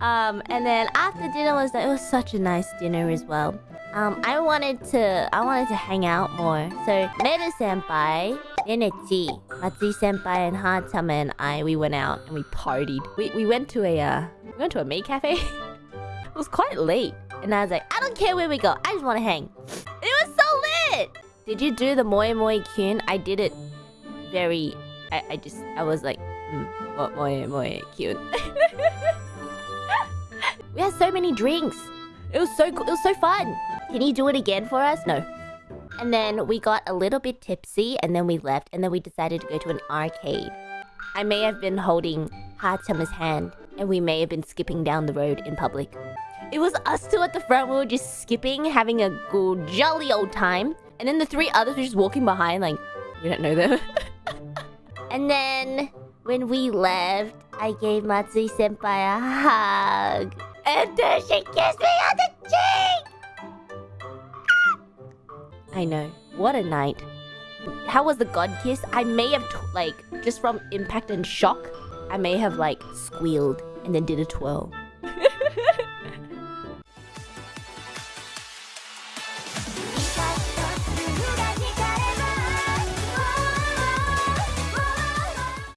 Um, and then after dinner was it was such a nice dinner as well. Um, I wanted to I wanted to hang out more. So Meru senpai, Nenechi, Matsuri senpai, and Haachama and I we went out and we partied. We we went to a uh, we went to a maid cafe. it was quite late, and I was like, I don't care where we go, I just want to hang. It was so lit. Did you do the moi moi kyun? I did it very. I, I just I was like, mm, mo- moi moi kyun. many drinks. It was so cool. It was so fun. Can you do it again for us? No. And then we got a little bit tipsy and then we left and then we decided to go to an arcade. I may have been holding Haachama's hand and we may have been skipping down the road in public. It was us two at the front, we were just skipping, having a good jolly old time. And then the three others were just walking behind like, we don't know them. and then when we left, I gave Matsuri senpai a hug. And then she kissed me on the cheek! I know. What a night. How was the god kiss? I may have, like, just from impact and shock, I may have, like, squealed and then did a twirl.